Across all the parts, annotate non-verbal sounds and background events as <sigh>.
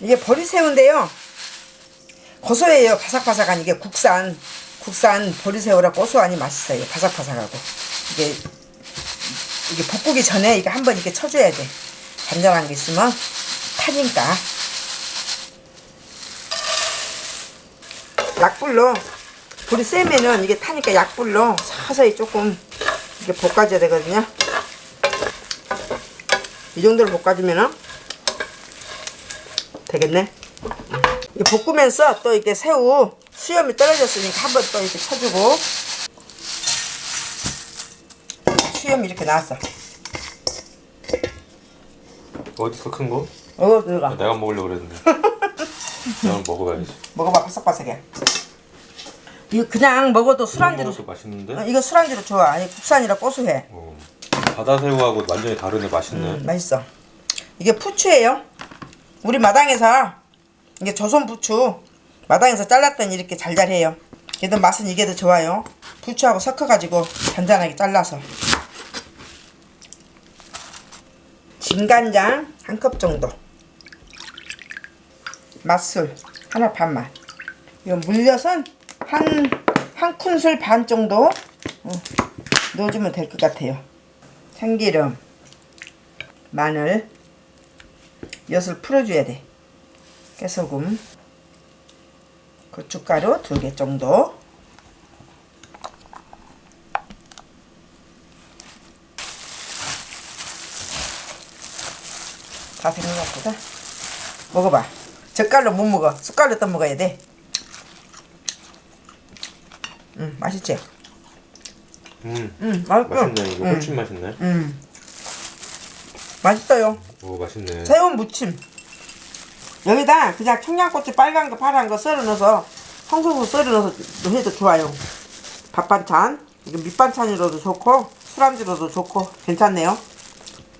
이게 보리새우인데요. 고소해요. 바삭바삭한 이게 국산 국산 보리새우라 고소하니 맛있어요. 바삭바삭하고 이게 이게 볶기 전에 이거 한번 이렇게 쳐줘야 돼. 잔잔한 게 있으면 타니까. 약불로 불이 세면은 이게 타니까 약불로 서서히 조금 이렇게 볶아줘야 되거든요. 이 정도로 볶아주면은 되겠네. 이 볶으면서 또 이렇게 새우 수염이 떨어졌으니까 한번 또 이렇게 쳐주고 수염이 이렇게 나왔어. 어디서 큰 거? 어 들어가. 내가 먹으려고 그랬는데 <laughs> 나는 먹어봐야지 먹어봐 바삭바삭해. 이거 그냥 먹어도 술안주로 맛있는데? 어, 이거 술안주로 좋아. 아니 국산이라 고소해. 어. 바다새우하고 완전히 다르네 맛있네 음, 맛있어. 이게 부추예요. 우리 마당에서 이게 조선 부추 마당에서 잘랐더니 이렇게 잘잘해요. 얘도 맛은 이게 더 좋아요. 부추하고 섞어가지고 잔잔하게 잘라서. 진간장 한 컵 정도. 맛술 하나 반만. 이거 물엿은 한, 한 큰술 반 정도 어, 넣어주면 될 것 같아요. 참기름, 마늘, 엿을 풀어줘야 돼. 깨소금, 고춧가루 두 개 정도. 다 같다. 먹어봐. 젓갈로 못 먹어. 숟갈로 떠 먹어야 돼. 음, 맛있지? 음 음, 맛있어. 맛있네 이거 음, 훨씬 맛있네 음. 맛있어요. 오 맛있네 새우 무침. 여기다 그냥 청양고추 빨간 거 파란 거 썰어 넣어서 송송송 썰어 넣어서 해도 좋아요. 밥 반찬, 이거 밑반찬으로도 좋고 술안주로도 좋고 괜찮네요.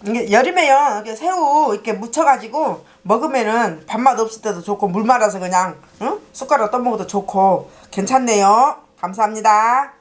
이게 여름에요. 이렇게 새우 이렇게 무쳐가지고 먹으면은 밥맛 없을 때도 좋고 물 말아서 그냥 응? 숟가락 떠먹어도 좋고 괜찮네요. 감사합니다.